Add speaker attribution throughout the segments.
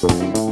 Speaker 1: Thank.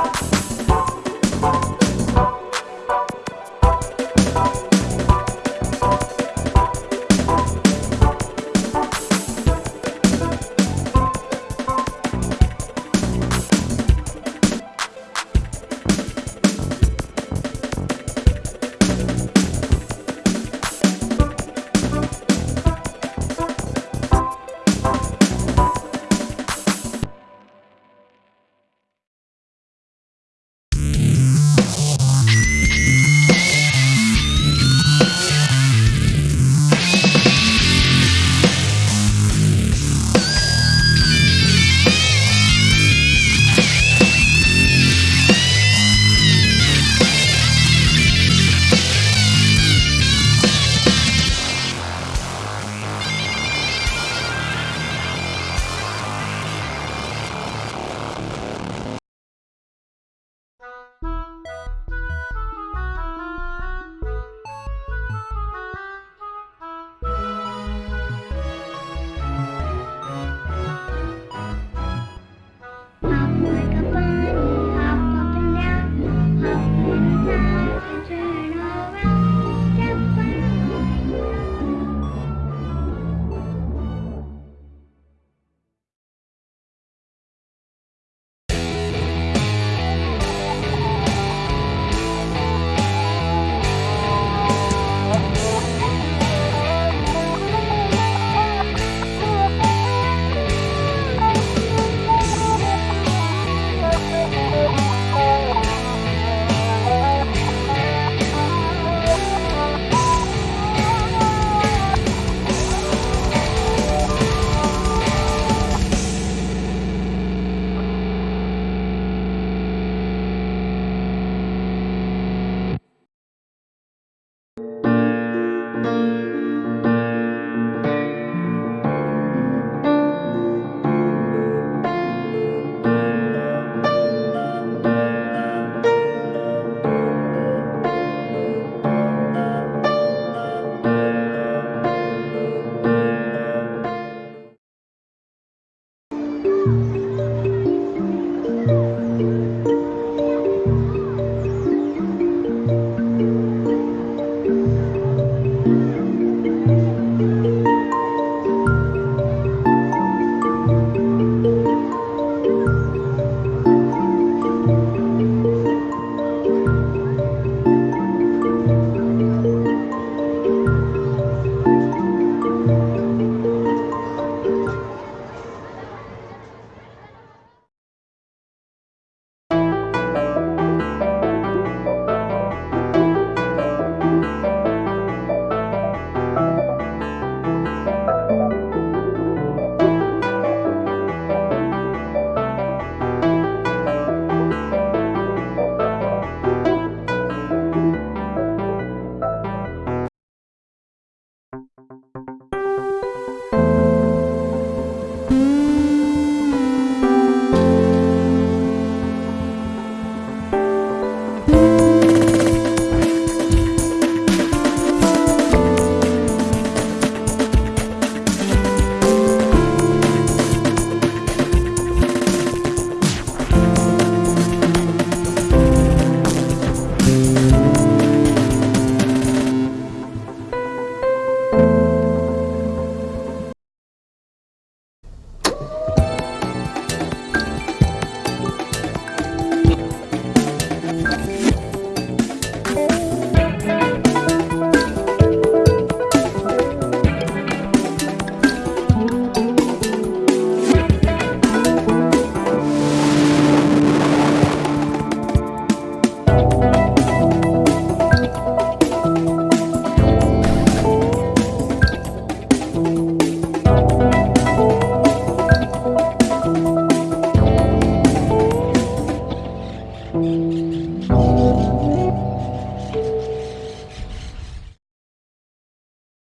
Speaker 1: Bye.